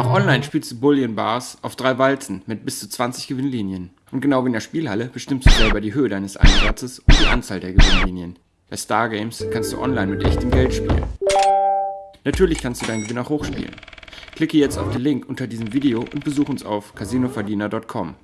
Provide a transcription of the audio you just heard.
Auch Online spielst du Bullion Bars auf drei Walzen mit bis zu 20 Gewinnlinien. Und genau wie in der Spielhalle bestimmst du selber die Höhe deines Einsatzes und die Anzahl der Gewinnlinien. Bei Stargames kannst du online mit echtem Geld spielen. Natürlich kannst du deinen Gewinn auch hochspielen. Klicke jetzt auf den Link unter diesem Video und besuch uns auf casinoverdiener.com.